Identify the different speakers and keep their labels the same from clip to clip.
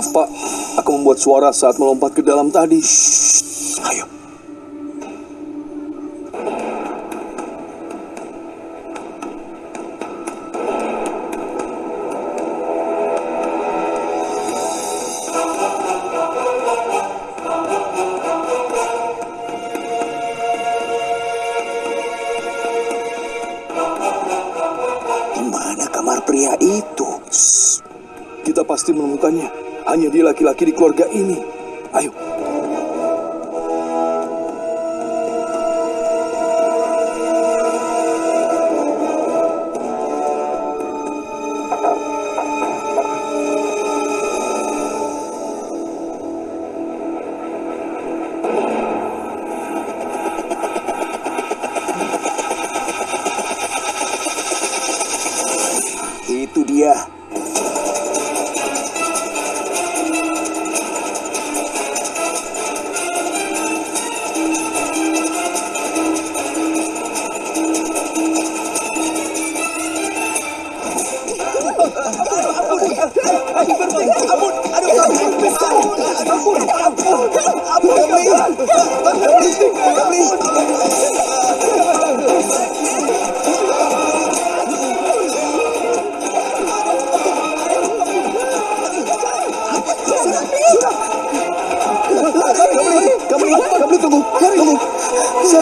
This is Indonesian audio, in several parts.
Speaker 1: Maaf pak, aku membuat suara saat melompat ke dalam tadi.
Speaker 2: Ayo. Di mana kamar pria itu?
Speaker 1: Kita pasti menemukannya. Hanya dia laki-laki di keluarga ini. Ayo.
Speaker 2: Itu dia.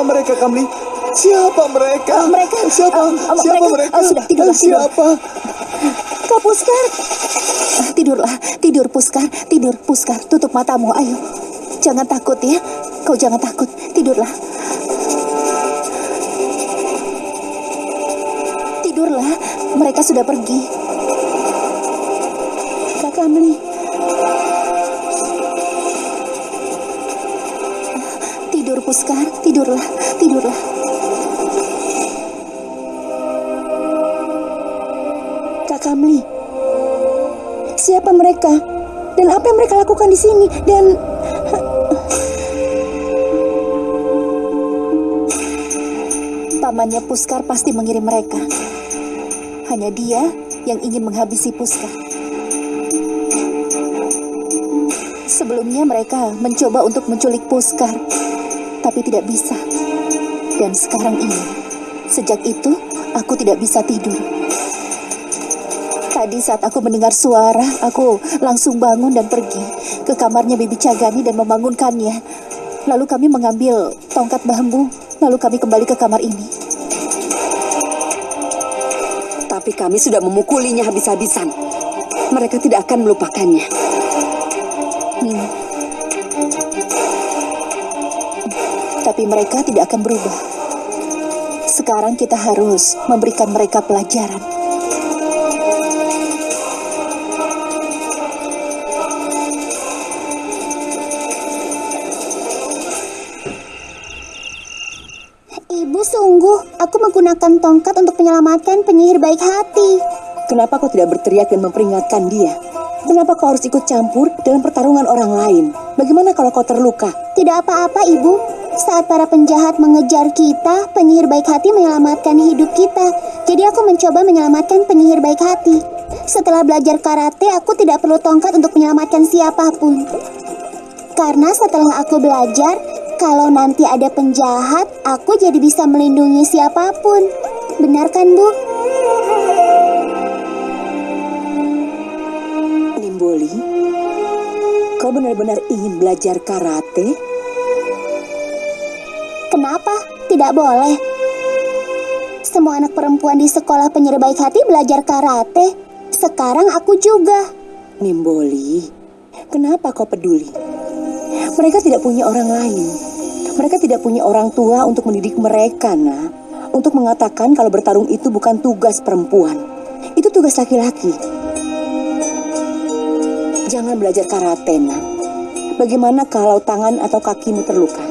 Speaker 1: Siapa mereka, Kamli? Siapa mereka?
Speaker 3: mereka
Speaker 1: Siapa?
Speaker 3: uh, uh,
Speaker 1: Siapa
Speaker 3: mereka,
Speaker 1: mereka?
Speaker 3: uh, sudah tidur, tidur.
Speaker 1: Siapa?
Speaker 3: Kak Puskar. Ah, Tidurlah, tidur Puskar, tidur Puskar. Tutup matamu, ayo. Jangan takut ya. Kau jangan takut, tidurlah. Tidurlah, mereka sudah pergi. Puskar, tidurlah, tidurlah. Kak Kamli. Siapa mereka? Dan apa yang mereka lakukan di sini? Dan pamannya Puskar pasti mengirim mereka. Hanya dia yang ingin menghabisi Puskar. Sebelumnya mereka mencoba untuk menculik Puskar, tapi tidak bisa. Dan sekarang ini, sejak itu aku tidak bisa tidur. Tadi saat aku mendengar suara, aku langsung bangun dan pergi ke kamarnya Bibi Cagani dan membangunkannya. Lalu kami mengambil tongkat bambu, lalu kami kembali ke kamar ini.
Speaker 4: Tapi kami sudah memukulinya habis-habisan. Mereka tidak akan melupakannya.
Speaker 3: Hmm. Tapi mereka tidak akan berubah. Sekarang kita harus memberikan mereka pelajaran.
Speaker 5: Ibu sungguh, aku menggunakan tongkat untuk menyelamatkan penyihir baik hati.
Speaker 4: Kenapa kau tidak berteriak dan memperingatkan dia? Kenapa kau harus ikut campur dalam pertarungan orang lain? Bagaimana kalau kau terluka?
Speaker 5: Tidak apa-apa, Ibu. Saat para penjahat mengejar kita, penyihir baik hati menyelamatkan hidup kita. Jadi aku mencoba menyelamatkan penyihir baik hati. Setelah belajar karate, aku tidak perlu tongkat untuk menyelamatkan siapa pun. Karena setelah aku belajar, kalau nanti ada penjahat, aku jadi bisa melindungi siapa pun. Benar kan, Bu?
Speaker 4: Nimboli, kau benar-benar ingin belajar karate?
Speaker 5: Kenapa? Tidak boleh. Semua anak perempuan di sekolah penyihir baik hati belajar karate. Sekarang aku juga.
Speaker 4: Nimboli, kenapa kau peduli? Mereka tidak punya orang lain. Mereka tidak punya orang tua untuk mendidik mereka, nak. Untuk mengatakan kalau bertarung itu bukan tugas perempuan. Itu tugas laki-laki. Jangan belajar karate, nak. Bagaimana kalau tangan atau kakimu terluka?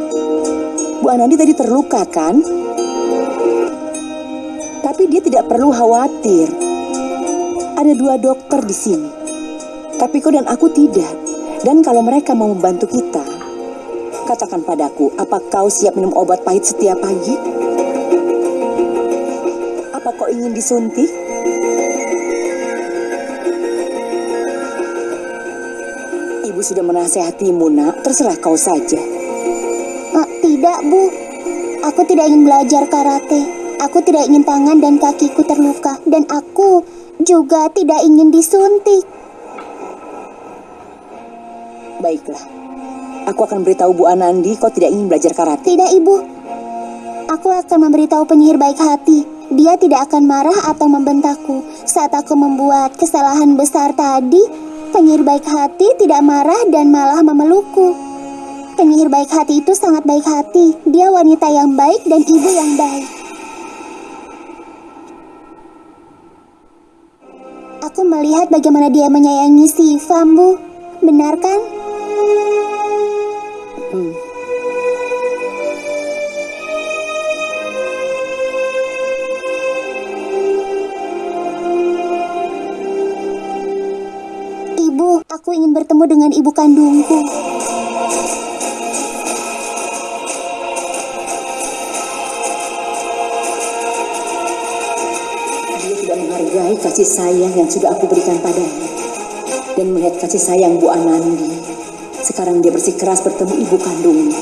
Speaker 4: Bu Anandi tadi terluka, kan? Tapi dia tidak perlu khawatir. Ada dua dokter di sini. Tapi kau dan aku tidak. Dan kalau mereka mau membantu kita, katakan padaku, apa kau siap minum obat pahit setiap pagi? Apa kau ingin disuntik? Ibu sudah menasehatimu, nak. Terserah kau saja.
Speaker 5: Bu. Aku tidak ingin belajar karate. Aku tidak ingin tangan dan kakiku terluka. Dan aku juga tidak ingin disuntik.
Speaker 4: Baiklah. Aku akan beritahu Bu Anandi kau tidak ingin belajar karate.
Speaker 5: Tidak, Ibu. Aku akan memberitahu penyihir baik hati. Dia tidak akan marah atau membentakku. Saat aku membuat kesalahan besar tadi, penyihir baik hati tidak marah dan malah memelukku. Penyihir baik hati itu sangat baik hati. Dia wanita yang baik dan ibu yang baik. Aku melihat bagaimana dia menyayangi si Fambu. Benar kan? Ibu, aku ingin bertemu dengan ibu kandungku.
Speaker 4: Menghargai kasih sayang yang sudah aku berikan padanya. Dan melihat kasih sayang Bu Anandi. Sekarang dia bersikeras bertemu ibu kandungnya.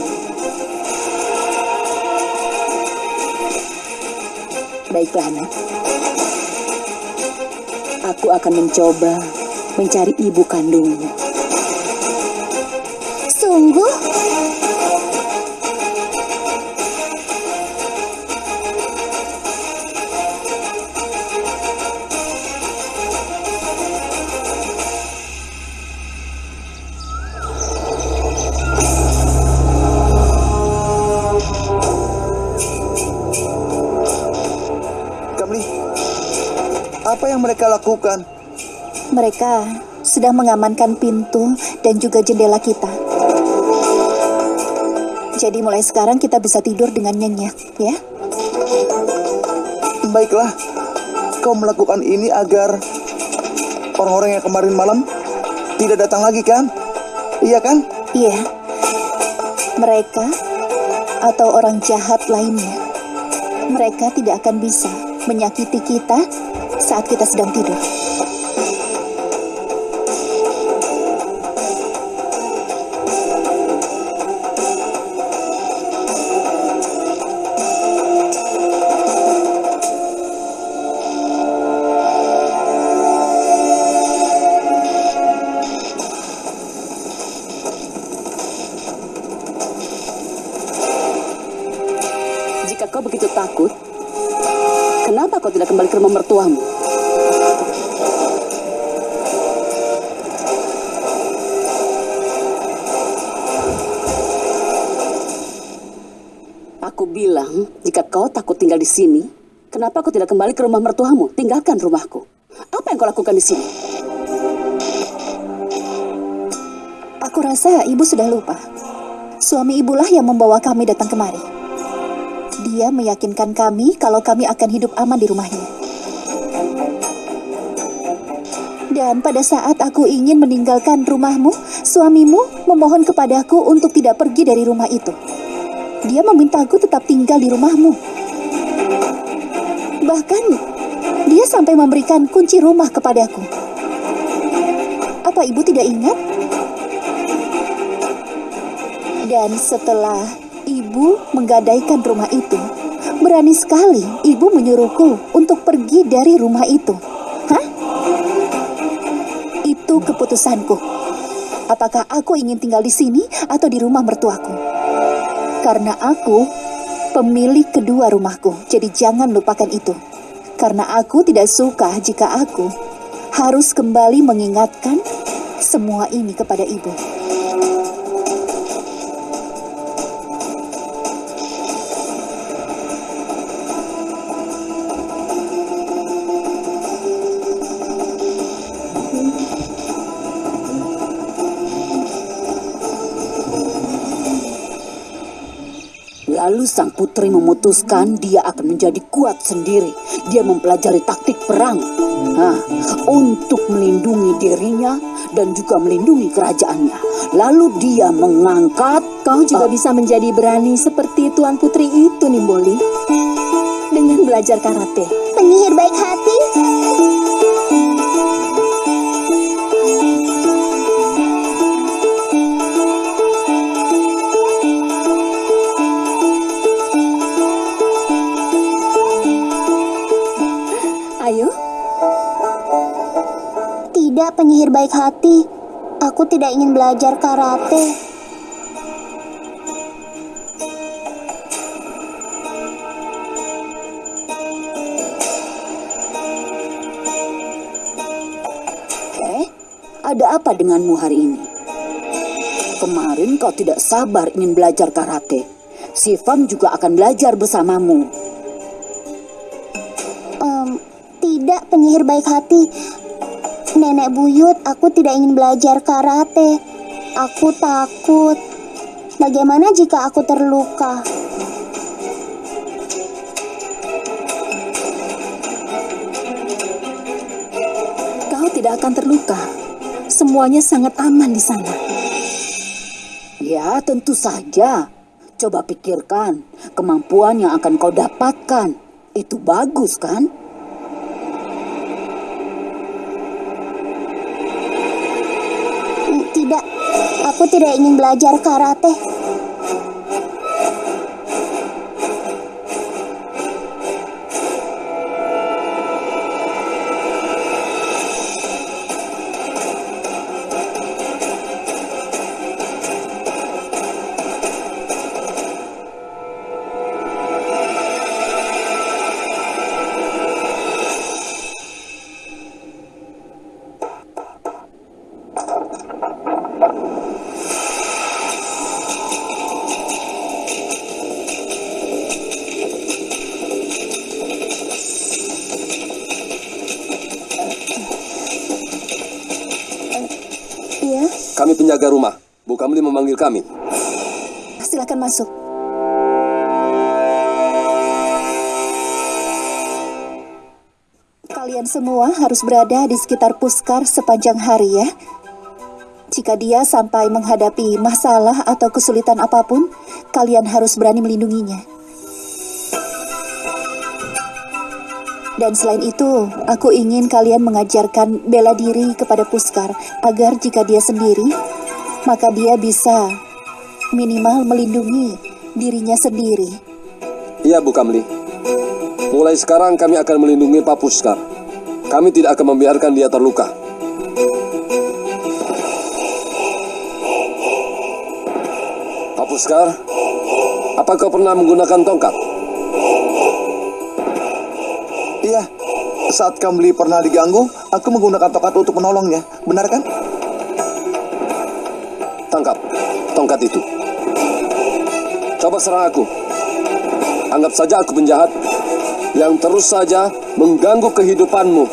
Speaker 4: Baiklah, nak. Aku akan mencoba mencari ibu kandungnya.
Speaker 1: Mereka lakukan?
Speaker 3: Mereka sudah mengamankan pintu dan juga jendela kita. Jadi mulai sekarang kita bisa tidur dengan nyenyak, ya?
Speaker 1: Baiklah, kau melakukan ini agar orang-orang yang kemarin malam tidak datang lagi kan? Iya kan?
Speaker 3: Iya. Mereka atau orang jahat lainnya, mereka tidak akan bisa menyakiti kita saat kita sedang tidur.
Speaker 6: Jika kau begitu takut, kenapa kau tidak kembali ke rumah mertuamu? Tinggal di sini, kenapa kau tidak kembali ke rumah mertuamu? Tinggalkan rumahku. Apa yang kau lakukan di sini?
Speaker 3: Aku rasa ibu sudah lupa. Suami ibulah yang membawa kami datang kemari. Dia meyakinkan kami kalau kami akan hidup aman di rumahnya. Dan pada saat aku ingin meninggalkan rumahmu, suamimu memohon kepadaku untuk tidak pergi dari rumah itu. Dia memintaku tetap tinggal di rumahmu. Bahkan, dia sampai memberikan kunci rumah kepadaku. Apa ibu tidak ingat? Dan setelah ibu menggadaikan rumah itu, berani sekali ibu menyuruhku untuk pergi dari rumah itu. Hah? Itu keputusanku. Apakah aku ingin tinggal di sini atau di rumah mertuaku? Karena aku pemilik kedua rumahku, jadi jangan lupakan itu. Karena aku tidak suka jika aku harus kembali mengingatkan semua ini kepada ibu.
Speaker 6: Sang putri memutuskan dia akan menjadi kuat sendiri. Dia mempelajari taktik perang Hah, untuk melindungi dirinya dan juga melindungi kerajaannya. Lalu dia mengangkat
Speaker 7: Kau juga bisa menjadi berani seperti Tuan Putri itu, Nimboli. Dengan belajar karate.
Speaker 5: Penyihir baik hati? Penyihir baik hati. Aku tidak ingin belajar karate.
Speaker 6: Eh, ada apa denganmu hari ini? Kemarin kau tidak sabar ingin belajar karate. Si Fam juga akan belajar bersamamu.
Speaker 5: Em, tidak penyihir baik hati. Nenek buyut, aku tidak ingin belajar karate. Aku takut. Bagaimana jika aku terluka?
Speaker 7: Kau tidak akan terluka. Semuanya sangat aman di sana.
Speaker 6: Ya, tentu saja. Coba pikirkan, kemampuan yang akan kau dapatkan. Itu bagus kan?
Speaker 5: Mm, Tidak, aku tidak ingin belajar karate.
Speaker 8: Penjaga rumah. Bu Kamli memanggil kami.
Speaker 7: silakan masuk.
Speaker 3: Kalian semua harus berada di sekitar Puskar sepanjang hari ya. Jika dia sampai menghadapi masalah atau kesulitan apa pun, kalian harus berani melindunginya. Dan selain itu, aku ingin kalian mengajarkan bela diri kepada Puskar agar jika dia sendiri, maka dia bisa minimal melindungi dirinya sendiri.
Speaker 8: Iya, Bu Kamli. Mulai sekarang kami akan melindungi Pak Puskar. Kami tidak akan membiarkan dia terluka. Pak Puskar, apa kau pernah menggunakan tongkat?
Speaker 1: Iya, saat Kamli pernah diganggu, aku menggunakan tongkat untuk menolongnya. Benar kan?
Speaker 8: Tongkat itu. Coba serang aku. Anggap saja aku penjahat yang terus saja mengganggu kehidupanmu.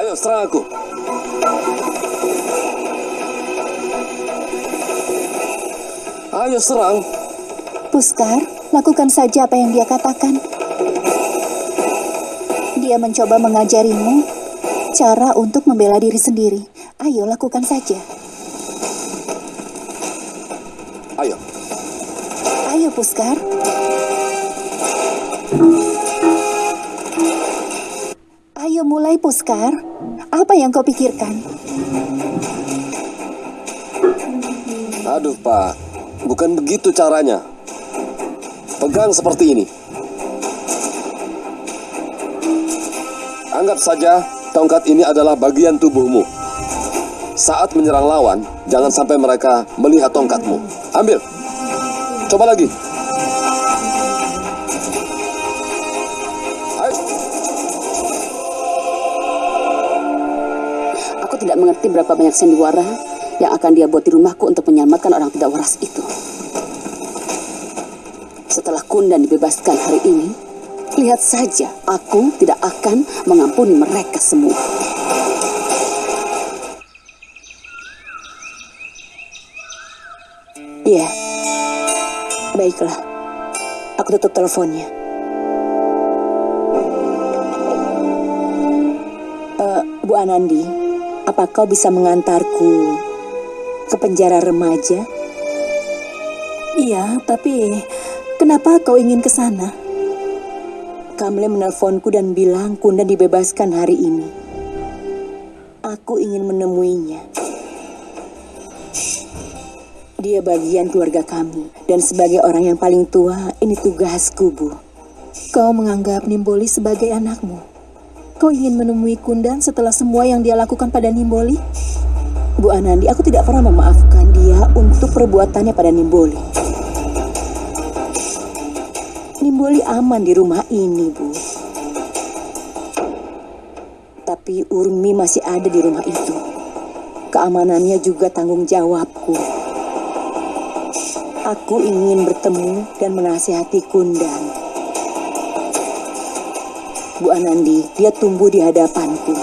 Speaker 8: Ayo serang aku. Ayo serang.
Speaker 3: Puskar, lakukan saja apa yang dia katakan. Dia mencoba mengajarimu cara untuk membela diri sendiri. Ayo, lakukan saja.
Speaker 8: Ayo.
Speaker 3: Ayo, Puskar. Ayo mulai, Puskar. Apa yang kau pikirkan?
Speaker 8: Aduh, Pak. Bukan begitu caranya. Pegang seperti ini. Anggap saja tongkat ini adalah bagian tubuhmu. Saat menyerang lawan, jangan sampai mereka melihat tongkatmu. Ambil. Coba lagi.
Speaker 6: Aku tidak mengerti berapa banyak sandiwara yang akan dia buat di rumahku untuk menyelamatkan orang tidak waras itu. Setelah Kundan dibebaskan hari ini, lihat saja aku tidak akan mengampuni mereka semua.
Speaker 4: Iya. Baiklah. Aku tutup teleponnya. Eh, Bu Anandi, apa kau bisa mengantarku ke penjara remaja?
Speaker 7: Iya, tapi kenapa kau ingin ke sana?
Speaker 4: Kamle menelponku dan bilang Kunda dibebaskan hari ini. Aku ingin menemuinya. Dia bagian keluarga kami. Dan sebagai orang yang paling tua, ini tugasku, Bu.
Speaker 7: Kau menganggap Nimboli sebagai anakmu. Kau ingin menemui Kundan setelah semua yang dia lakukan pada Nimboli?
Speaker 4: Bu Anandi, aku tidak pernah memaafkan dia untuk perbuatannya pada Nimboli. Nimboli aman di rumah ini, Bu. Tapi Urmi masih ada di rumah itu. Keamanannya juga tanggung jawabku. Aku ingin bertemu dan menasihati Kundan. Bu Anandi, dia tumbuh di hadapanku.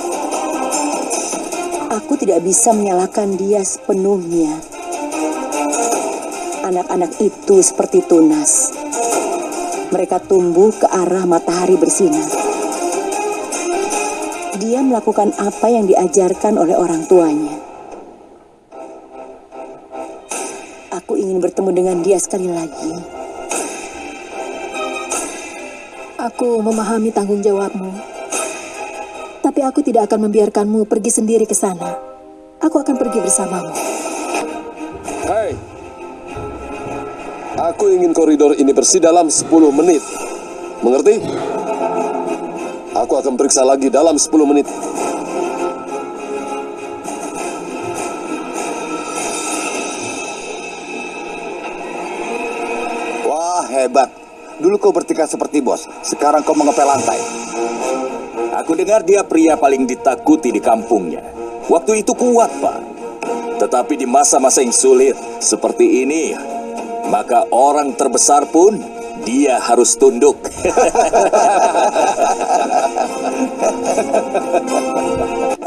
Speaker 4: Aku tidak bisa menyalahkan dia sepenuhnya. Anak-anak itu seperti tunas. Mereka tumbuh ke arah matahari bersinar. Dia melakukan apa yang diajarkan oleh orang tuanya. Aku ingin bertemu dengan dia sekali lagi.
Speaker 7: Aku memahami tanggung jawabmu. Tapi aku tidak akan membiarkanmu pergi sendiri ke sana. Aku akan pergi bersamamu.
Speaker 8: Aku ingin koridor ini bersih dalam 10 menit. Mengerti? Aku akan periksa lagi dalam 10 menit.
Speaker 1: Wah, hebat. Dulu kau bertingkah seperti bos, sekarang kau mengepel lantai.
Speaker 2: Aku dengar dia pria paling ditakuti di kampungnya. Waktu itu kuat, Pak. Tetapi di masa-masa yang sulit seperti ini, maka orang terbesar pun dia harus tunduk.